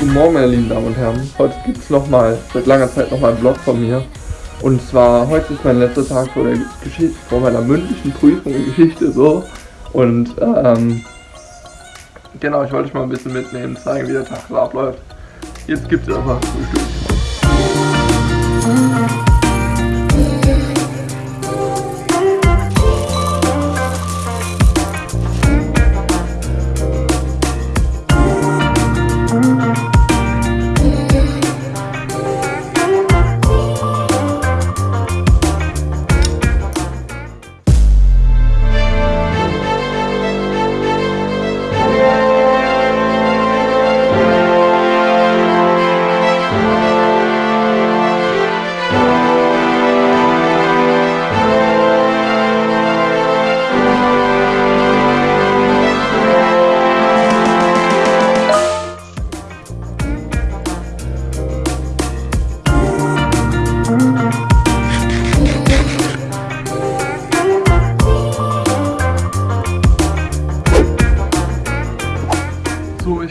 Morgen, meine lieben Damen und Herren. Heute gibt es nochmal, seit langer Zeit nochmal einen Vlog von mir. Und zwar, heute ist mein letzter Tag vor, der Geschichte, vor meiner mündlichen Prüfung in Geschichte so. Und ähm, genau, ich wollte euch mal ein bisschen mitnehmen, zeigen, wie der Tag so abläuft. Jetzt gibt es aber Frühstück.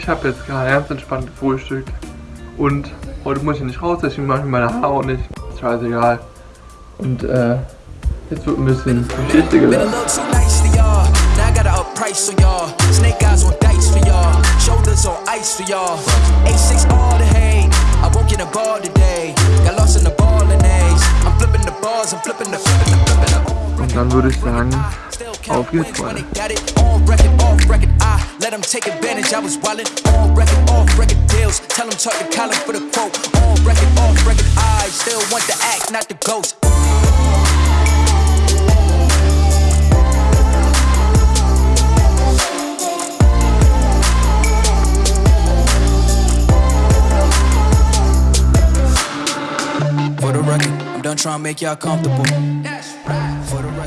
Ich habe jetzt gerade ganz entspannt gefrühstückt und heute muss ich nicht raus, deswegen mache ich meine Haare auch nicht. Scheißegal. Und äh, jetzt wird ein bisschen Geschichte gelernt. price on y'all. Snake eyes on dice for y'all. Shoulders on ice for y'all. A6 all the hate. I woke in a bar today. Got lost in the ball and A's. I'm flipping the bars, I'm flipping the flipping the flipping the. Und dann würde ich sagen, Oh, when they Got it on record, off record. I let them take advantage. I was wildin' on record, off record deals. Tell them talk to Colin for the quote. On record, off record. I still want the act, not the ghost. For the record, I'm done trying to make y'all comfortable. That's right.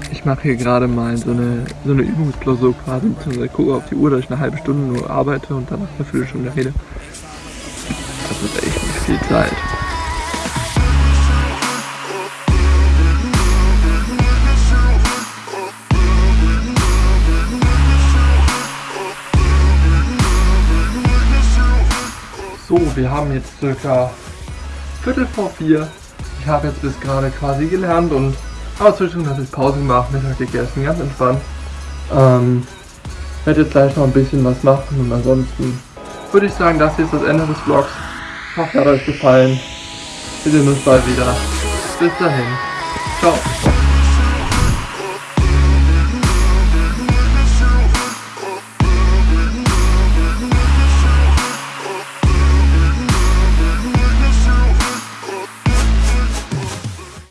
Ich mache hier gerade mal so eine, so eine Übungsklausur quasi, beziehungsweise gucke auf die Uhr, dass ich eine halbe Stunde nur arbeite und danach eine Viertelstunde rede. Das ist echt nicht viel Zeit. So, wir haben jetzt circa Viertel vor vier. Ich habe jetzt bis gerade quasi gelernt und aber zwischendurch habe ich Pause gemacht, Mittag gegessen, ganz entspannt. Ähm, werde jetzt gleich noch ein bisschen was machen und ansonsten würde ich sagen, das hier ist das Ende des Vlogs. Ich hoffe, hat euch gefallen. Wir sehen uns bald wieder. Bis dahin. Ciao.